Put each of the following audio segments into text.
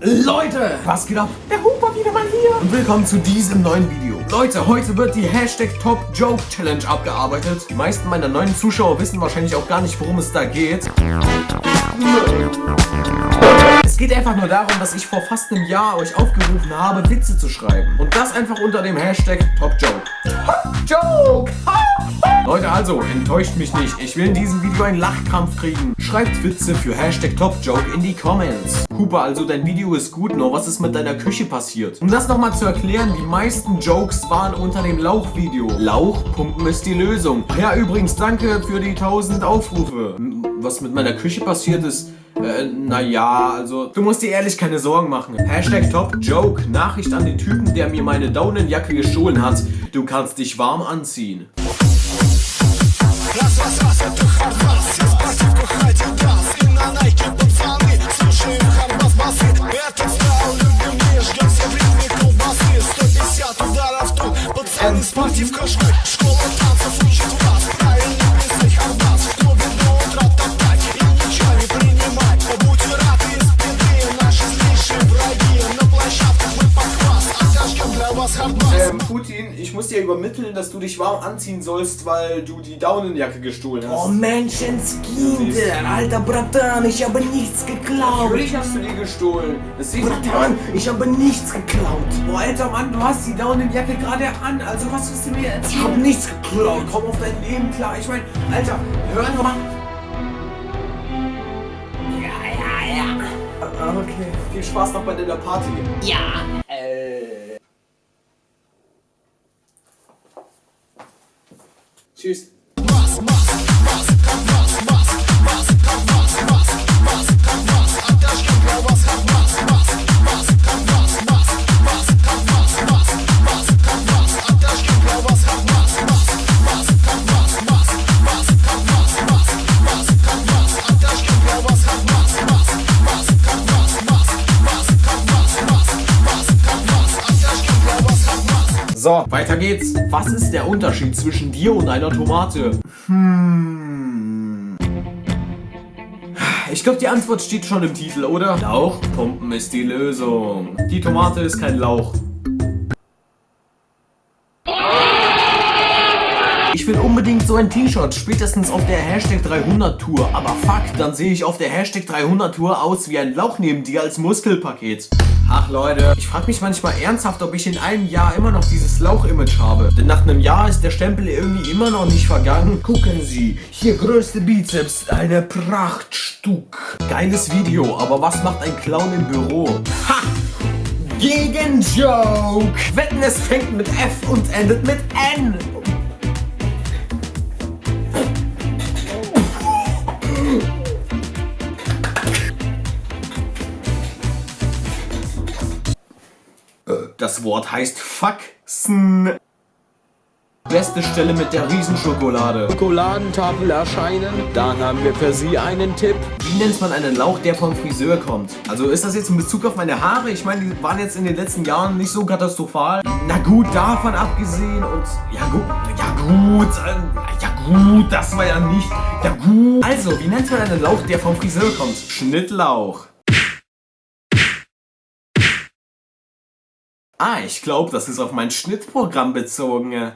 Leute, was geht ab? Der Huber wieder mal hier. Und willkommen zu diesem neuen Video. Leute, heute wird die Hashtag Top Joke Challenge abgearbeitet. Die meisten meiner neuen Zuschauer wissen wahrscheinlich auch gar nicht, worum es da geht. Es geht einfach nur darum, dass ich vor fast einem Jahr euch aufgerufen habe, Witze zu schreiben. Und das einfach unter dem Hashtag Top Joke. Top Joke! Leute, also, enttäuscht mich nicht. Ich will in diesem Video einen Lachkrampf kriegen. Schreibt Witze für Hashtag TopJoke in die Comments. Cooper, also dein Video ist gut, nur was ist mit deiner Küche passiert? Um das nochmal zu erklären, die meisten Jokes waren unter dem Lauch-Video. Lauch pumpen ist die Lösung. Ja, übrigens, danke für die 1000 Aufrufe. Was mit meiner Küche passiert ist, äh, naja, also, du musst dir ehrlich keine Sorgen machen. Hashtag Top Joke. Nachricht an den Typen, der mir meine Daunenjacke gestohlen hat. Du kannst dich warm anziehen. Раз, раз, Putin, ich muss dir übermitteln, dass du dich warm anziehen sollst, weil du die Daunenjacke gestohlen hast. Oh Menschenskind, alter Bratan, ich habe nichts geklaut. Natürlich hast du die gestohlen. Das Bratan, ich habe nichts geklaut. Boah, alter Mann, du hast die Daunenjacke gerade an, also was willst du mir erzählen? Ich habe nichts geklaut. Komm auf dein Leben klar. Ich meine, alter, hör doch mal. Ja, ja, ja. Ah, okay, viel Spaß noch bei deiner Party. Ja. Tschüss. So, weiter geht's. Was ist der Unterschied zwischen dir und einer Tomate? Hm. Ich glaube, die Antwort steht schon im Titel, oder? Lauchpumpen ist die Lösung. Die Tomate ist kein Lauch. Unbedingt so ein T-Shirt, spätestens auf der Hashtag 300 Tour. Aber fuck, dann sehe ich auf der Hashtag 300 Tour aus wie ein Lauch neben dir als Muskelpaket. Ach Leute, ich frage mich manchmal ernsthaft, ob ich in einem Jahr immer noch dieses Lauch-Image habe. Denn nach einem Jahr ist der Stempel irgendwie immer noch nicht vergangen. Gucken Sie, hier größte Bizeps, eine Prachtstück. Geiles Video, aber was macht ein Clown im Büro? Ha! Gegen Joke! Wetten, es fängt mit F und endet mit N. Das Wort heißt Faxen. Beste Stelle mit der Riesenschokolade. Schokoladentafel erscheinen. Dann haben wir für Sie einen Tipp. Wie nennt man einen Lauch, der vom Friseur kommt? Also ist das jetzt in Bezug auf meine Haare? Ich meine, die waren jetzt in den letzten Jahren nicht so katastrophal. Na gut, davon abgesehen und... Ja gut, ja gut, äh, ja gut, das war ja nicht... Ja gut. Also, wie nennt man einen Lauch, der vom Friseur kommt? Schnittlauch. Ah, ich glaube, das ist auf mein Schnittprogramm bezogen.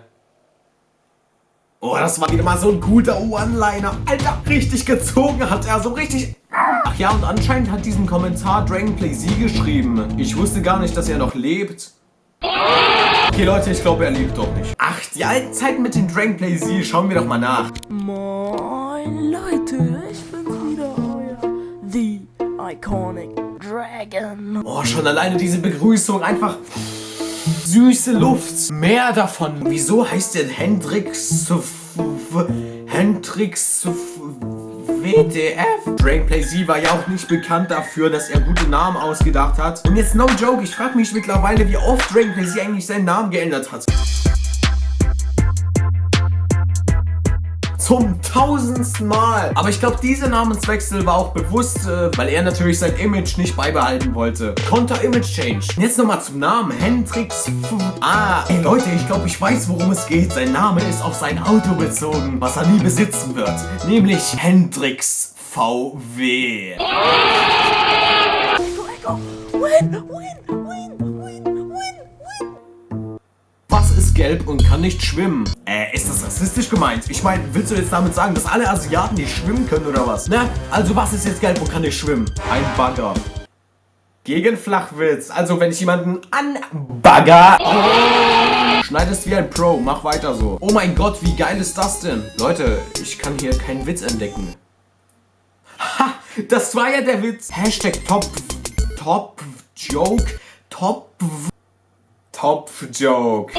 Oh, das war wieder mal so ein guter One-Liner. Alter, richtig gezogen hat er, so richtig... Ach ja, und anscheinend hat diesen Kommentar Dragonplay Z geschrieben. Ich wusste gar nicht, dass er noch lebt. Okay, Leute, ich glaube, er lebt doch nicht. Ach, die alten Zeiten mit den Dragonplay Z, schauen wir doch mal nach. Moin, Leute, ich bin's wieder, euer The Iconic Dragon. Oh, schon alleine diese Begrüßung, einfach süße Luft. Mehr davon. Wieso heißt der Hendrix Hendrix WTF? Drakeplay Z war ja auch nicht bekannt dafür, dass er gute Namen ausgedacht hat. Und jetzt no joke, ich frage mich mittlerweile, wie oft Drakeplay Z eigentlich seinen Namen geändert hat. Zum tausendsten Mal. Aber ich glaube, dieser Namenswechsel war auch bewusst, äh, weil er natürlich sein Image nicht beibehalten wollte. Konter Image Change. Jetzt nochmal zum Namen. Hendrix Ah, ey Leute, ich glaube, ich weiß, worum es geht. Sein Name ist auf sein Auto bezogen, was er nie besitzen wird. Nämlich Hendrix VW. Echo, Echo, win, win, gelb und kann nicht schwimmen? Äh, ist das rassistisch gemeint? Ich meine, willst du jetzt damit sagen, dass alle Asiaten nicht schwimmen können oder was? Na, also was ist jetzt gelb und kann nicht schwimmen? Ein Bagger. Gegen Flachwitz. Also wenn ich jemanden anbagger, schneidest wie ein Pro. Mach weiter so. Oh mein Gott, wie geil ist das denn? Leute, ich kann hier keinen Witz entdecken. Ha, das war ja der Witz. Hashtag Top, Top, Joke, Top, Top, Joke.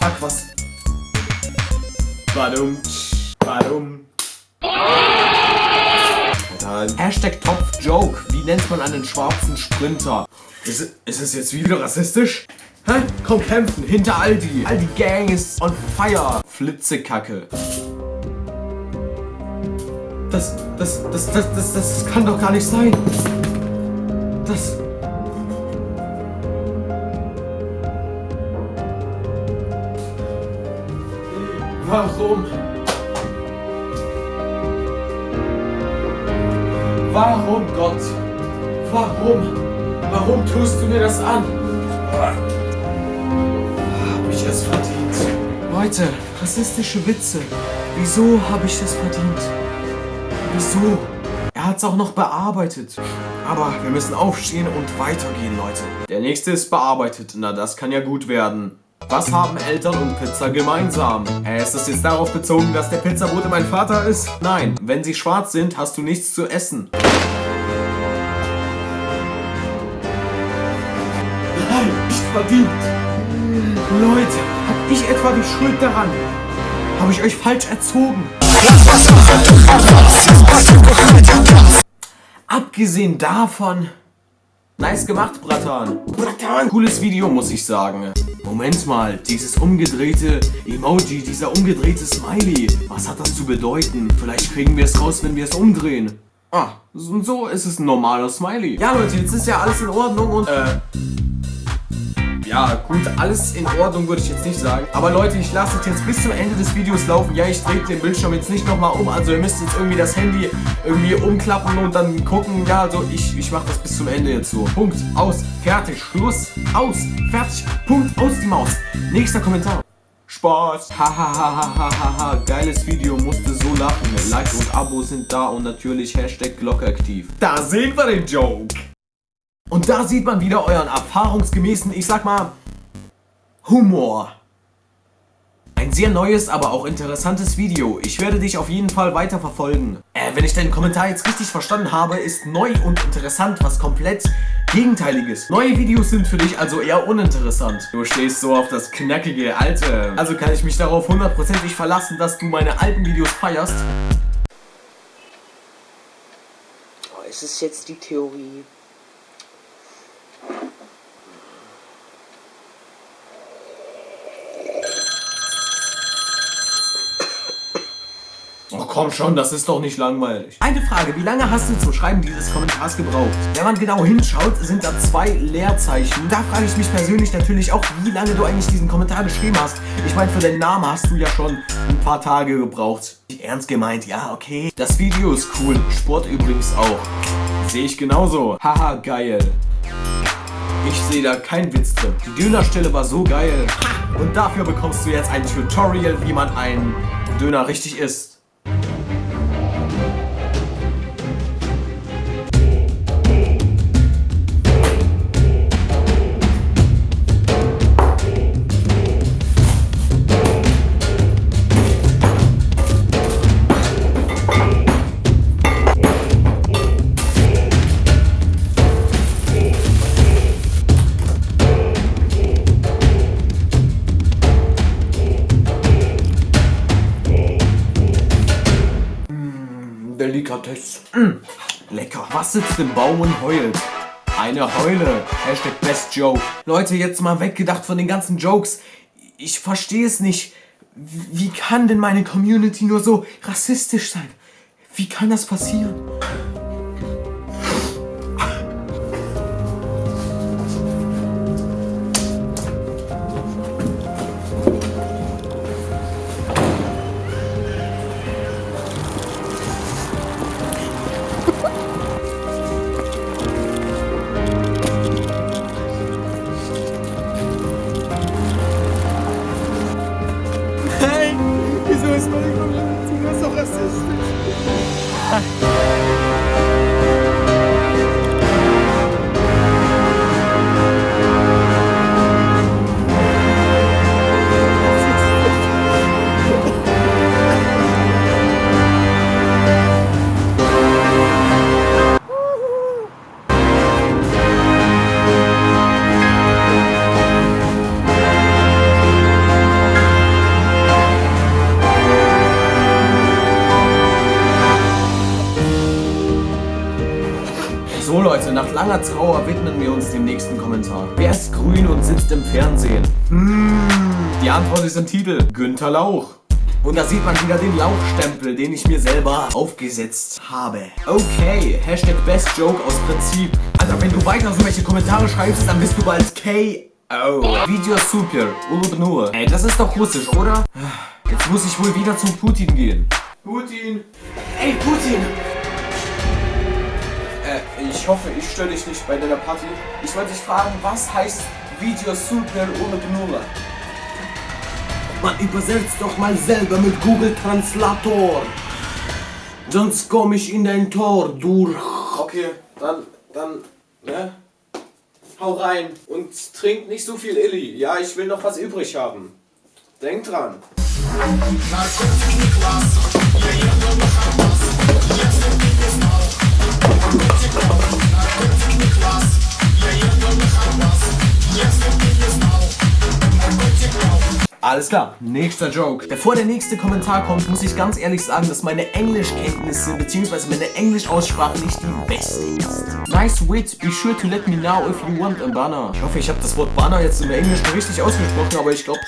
Fuck, was? Warum? Alter, Hashtag Top Joke. Wie nennt man einen schwarzen Sprinter? Ist, es- ist es jetzt wieder rassistisch? Hä? Komm kämpfen, hinter Aldi. Aldi Gang ist on fire. Flitzekacke. Das, das, das, das, das, das kann doch gar nicht sein. Das... Warum? Warum, Gott? Warum? Warum tust du mir das an? Hab ich es verdient? Leute, rassistische Witze. Wieso habe ich das verdient? Wieso? Er hat's auch noch bearbeitet. Aber wir müssen aufstehen und weitergehen, Leute. Der nächste ist bearbeitet. Na, das kann ja gut werden. Was haben Eltern und Pizza gemeinsam? Hä, ist das jetzt darauf bezogen, dass der Pizzabote mein Vater ist? Nein, wenn sie schwarz sind, hast du nichts zu essen. Nein, nicht verdient. Leute, hab ich etwa die Schuld daran? Habe ich euch falsch erzogen? Abgesehen davon... Nice gemacht, Bratan. Bratan. Cooles Video, muss ich sagen. Moment mal, dieses umgedrehte Emoji, dieser umgedrehte Smiley. Was hat das zu bedeuten? Vielleicht kriegen wir es raus, wenn wir es umdrehen. Ah, so ist es ein normaler Smiley. Ja, Leute, jetzt ist ja alles in Ordnung und... Äh... Ja, gut, alles in Ordnung würde ich jetzt nicht sagen. Aber Leute, ich lasse es jetzt bis zum Ende des Videos laufen. Ja, ich drehe den Bildschirm jetzt nicht nochmal um. Also ihr müsst jetzt irgendwie das Handy irgendwie umklappen und dann gucken. Ja, also ich, ich mache das bis zum Ende jetzt so. Punkt, aus, fertig, Schluss, aus, fertig, Punkt, aus die Maus. Nächster Kommentar. Spaß. Hahaha, geiles Video, musste so lachen. Like und Abo sind da und natürlich Hashtag Glocke aktiv. Da sehen wir den Joke. Und da sieht man wieder euren erfahrungsgemäßen, ich sag mal, Humor. Ein sehr neues, aber auch interessantes Video. Ich werde dich auf jeden Fall weiter verfolgen. Äh, wenn ich deinen Kommentar jetzt richtig verstanden habe, ist neu und interessant was komplett Gegenteiliges. Neue Videos sind für dich also eher uninteressant. Du stehst so auf das knackige Alte. Also kann ich mich darauf hundertprozentig verlassen, dass du meine alten Videos feierst. Oh, ist es jetzt die Theorie? Komm schon, das ist doch nicht langweilig. Eine Frage, wie lange hast du zum Schreiben dieses Kommentars gebraucht? Wenn man genau hinschaut, sind da zwei Leerzeichen. Da frage ich mich persönlich natürlich auch, wie lange du eigentlich diesen Kommentar geschrieben hast. Ich meine, für den Namen hast du ja schon ein paar Tage gebraucht. Ernst gemeint, ja, okay. Das Video ist cool, Sport übrigens auch. Sehe ich genauso. Haha, geil. Ich sehe da keinen Witz drin. Die Dönerstelle war so geil. Und dafür bekommst du jetzt ein Tutorial, wie man einen Döner richtig isst. Delikatesse. Mm, lecker. Was sitzt im Baum und heult? Eine Heule. Hashtag Best Joke. Leute, jetzt mal weggedacht von den ganzen Jokes. Ich verstehe es nicht. Wie kann denn meine Community nur so rassistisch sein? Wie kann das passieren? So Leute, nach langer Trauer widmen wir uns dem nächsten Kommentar. Wer ist grün und sitzt im Fernsehen? Die Antwort ist im Titel. Günther Lauch. Und da sieht man wieder den Lauchstempel, den ich mir selber aufgesetzt habe. Okay, Hashtag Best Joke aus Prinzip. Alter, wenn du weiter so welche Kommentare schreibst, dann bist du bald K. Oh. Video super, Ulubnur. Ey, das ist doch russisch, oder? Jetzt muss ich wohl wieder zum Putin gehen. Putin. Ey, Putin. Äh, ich hoffe, ich störe dich nicht bei deiner Party. Ich wollte dich fragen, was heißt Video super Ulubnur? Man übersetzt doch mal selber mit Google Translator. Sonst komm ich in dein Tor durch. Okay, dann, dann, ne? Hau rein und trink nicht so viel Illy. Ja, ich will noch was übrig haben. Denk dran. Alles klar, nächster Joke. Bevor der nächste Kommentar kommt, muss ich ganz ehrlich sagen, dass meine Englischkenntnisse bzw. meine Englischaussprache nicht die beste ist. Nice wit, be sure to let me know if you want a banner. Ich hoffe, ich habe das Wort Banner jetzt im Englischen richtig ausgesprochen, aber ich glaube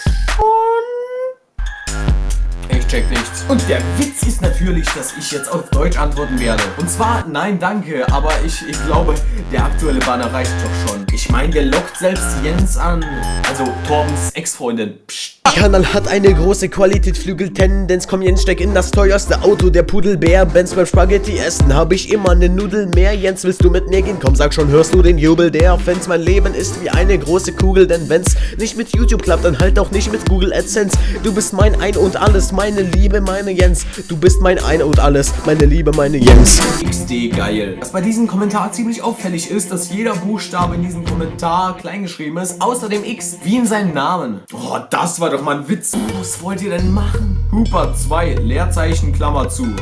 check nichts. Und der Witz ist natürlich, dass ich jetzt auf Deutsch antworten werde. Und zwar, nein, danke, aber ich, ich glaube, der aktuelle Banner reicht doch schon. Ich meine, der lockt selbst Jens an. Also Torbens Ex-Freundin. Psst. Kanal hat eine große Qualitätsflügeltendenz Komm Jens, steck in das teuerste Auto Der Pudelbär, Benz beim Spaghetti essen Hab ich immer ne Nudel mehr Jens, willst du mit mir gehen? Komm, sag schon, hörst du den Jubel der Fans? Mein Leben ist wie eine große Kugel Denn wenn's nicht mit YouTube klappt, dann halt auch nicht mit Google AdSense Du bist mein Ein und Alles, meine Liebe, meine Jens Du bist mein Ein und Alles, meine Liebe, meine Jens XD geil. Was bei diesem Kommentar ziemlich auffällig ist, dass jeder Buchstabe in diesem Kommentar kleingeschrieben ist, außer dem X, wie in seinem Namen. Oh, das war doch mal ein Witz. Was wollt ihr denn machen? Hooper 2, Leerzeichen, Klammer zu.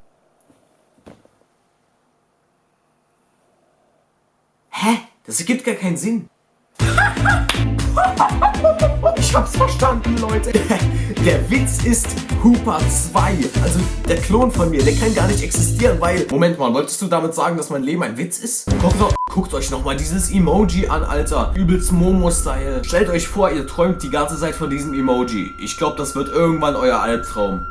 Hä? Das ergibt gar keinen Sinn. Ich hab's verstanden, Leute. Der Witz ist Hooper 2. Also der Klon von mir, der kann gar nicht existieren, weil... Moment mal, wolltest du damit sagen, dass mein Leben ein Witz ist? Guckt, doch, guckt euch nochmal dieses Emoji an, Alter. Übelst Momo-Style. Stellt euch vor, ihr träumt die ganze Zeit von diesem Emoji. Ich glaube, das wird irgendwann euer Albtraum.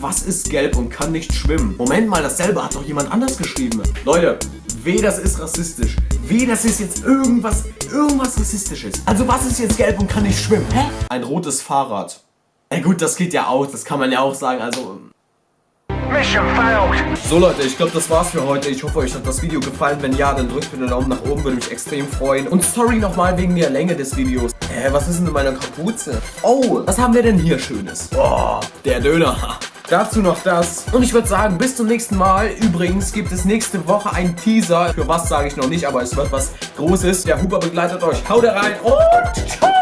Was ist gelb und kann nicht schwimmen? Moment mal, dasselbe hat doch jemand anders geschrieben. Leute, weh, das ist rassistisch. Weh, das ist jetzt irgendwas, irgendwas rassistisches. Also was ist jetzt gelb und kann nicht schwimmen? Hä? Ein rotes Fahrrad. Ja gut, das geht ja auch, das kann man ja auch sagen, also... So Leute, ich glaube das war's für heute. Ich hoffe euch hat das Video gefallen. Wenn ja, dann drückt mir den Daumen nach oben, würde mich extrem freuen. Und sorry nochmal wegen der Länge des Videos. Hä, was ist denn in meiner Kapuze? Oh, was haben wir denn hier Schönes? Boah, der Döner. Dazu noch das. Und ich würde sagen, bis zum nächsten Mal. Übrigens gibt es nächste Woche einen Teaser. Für was sage ich noch nicht, aber es wird was Großes. Der Huber begleitet euch. Haut rein und ciao.